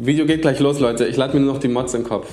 Video geht gleich los Leute, ich lade mir nur noch die Mods in den Kopf.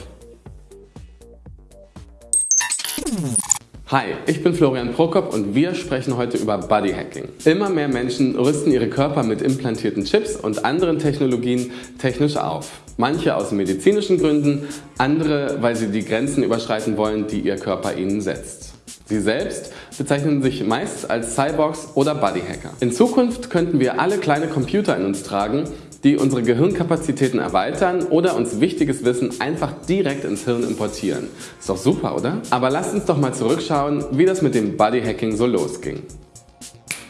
Hi, ich bin Florian Prokop und wir sprechen heute über Bodyhacking. Immer mehr Menschen rüsten ihre Körper mit implantierten Chips und anderen Technologien technisch auf. Manche aus medizinischen Gründen, andere weil sie die Grenzen überschreiten wollen, die ihr Körper ihnen setzt. Sie selbst bezeichnen sich meist als Cyborgs oder Bodyhacker. In Zukunft könnten wir alle kleine Computer in uns tragen, die unsere Gehirnkapazitäten erweitern oder uns wichtiges Wissen einfach direkt ins Hirn importieren. Ist doch super, oder? Aber lasst uns doch mal zurückschauen, wie das mit dem Bodyhacking so losging.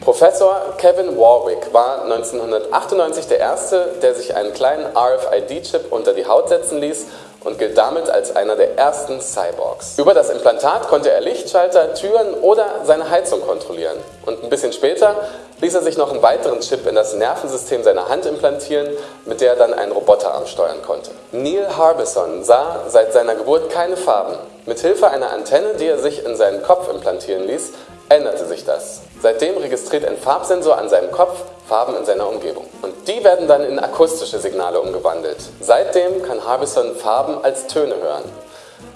Professor Kevin Warwick war 1998 der Erste, der sich einen kleinen RFID-Chip unter die Haut setzen ließ und gilt damit als einer der ersten Cyborgs. Über das Implantat konnte er Lichtschalter, Türen oder seine Heizung kontrollieren. Und ein bisschen später ließ er sich noch einen weiteren Chip in das Nervensystem seiner Hand implantieren, mit der er dann einen Roboterarm steuern konnte. Neil Harbison sah seit seiner Geburt keine Farben. Mit Hilfe einer Antenne, die er sich in seinen Kopf implantieren ließ, sich das. Seitdem registriert ein Farbsensor an seinem Kopf Farben in seiner Umgebung. Und die werden dann in akustische Signale umgewandelt. Seitdem kann Harbison Farben als Töne hören.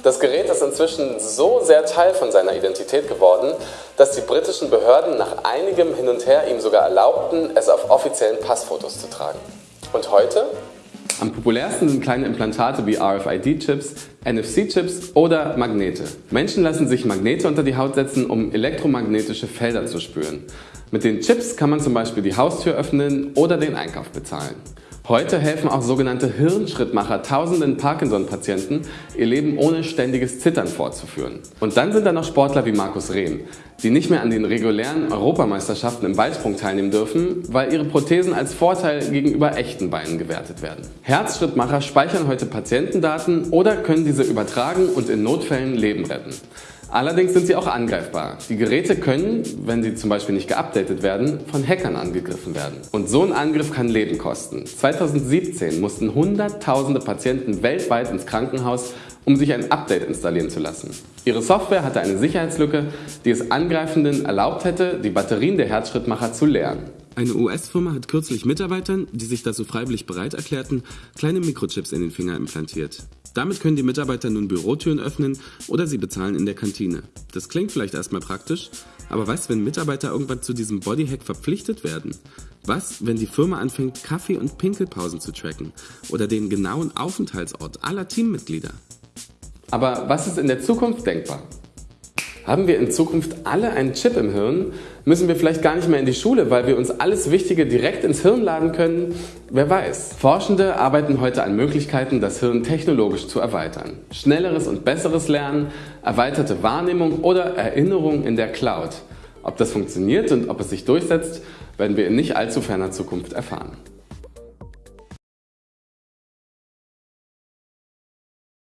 Das Gerät ist inzwischen so sehr Teil von seiner Identität geworden, dass die britischen Behörden nach einigem Hin und Her ihm sogar erlaubten, es auf offiziellen Passfotos zu tragen. Und heute? Am populärsten sind kleine Implantate wie RFID-Chips, NFC-Chips oder Magnete. Menschen lassen sich Magnete unter die Haut setzen, um elektromagnetische Felder zu spüren. Mit den Chips kann man zum Beispiel die Haustür öffnen oder den Einkauf bezahlen. Heute helfen auch sogenannte Hirnschrittmacher tausenden Parkinson-Patienten, ihr Leben ohne ständiges Zittern fortzuführen. Und dann sind da noch Sportler wie Markus Rehm, die nicht mehr an den regulären Europameisterschaften im Weitsprung teilnehmen dürfen, weil ihre Prothesen als Vorteil gegenüber echten Beinen gewertet werden. Herzschrittmacher speichern heute Patientendaten oder können diese übertragen und in Notfällen Leben retten. Allerdings sind sie auch angreifbar. Die Geräte können, wenn sie zum Beispiel nicht geupdatet werden, von Hackern angegriffen werden. Und so ein Angriff kann Leben kosten. 2017 mussten Hunderttausende Patienten weltweit ins Krankenhaus, um sich ein Update installieren zu lassen. Ihre Software hatte eine Sicherheitslücke, die es Angreifenden erlaubt hätte, die Batterien der Herzschrittmacher zu leeren. Eine US-Firma hat kürzlich Mitarbeitern, die sich dazu freiwillig bereit erklärten, kleine Mikrochips in den Finger implantiert. Damit können die Mitarbeiter nun Bürotüren öffnen oder sie bezahlen in der Kantine. Das klingt vielleicht erstmal praktisch, aber was, wenn Mitarbeiter irgendwann zu diesem Bodyhack verpflichtet werden? Was, wenn die Firma anfängt, Kaffee- und Pinkelpausen zu tracken oder den genauen Aufenthaltsort aller Teammitglieder? Aber was ist in der Zukunft denkbar? Haben wir in Zukunft alle einen Chip im Hirn? Müssen wir vielleicht gar nicht mehr in die Schule, weil wir uns alles Wichtige direkt ins Hirn laden können? Wer weiß. Forschende arbeiten heute an Möglichkeiten, das Hirn technologisch zu erweitern. Schnelleres und besseres Lernen, erweiterte Wahrnehmung oder Erinnerung in der Cloud. Ob das funktioniert und ob es sich durchsetzt, werden wir in nicht allzu ferner Zukunft erfahren.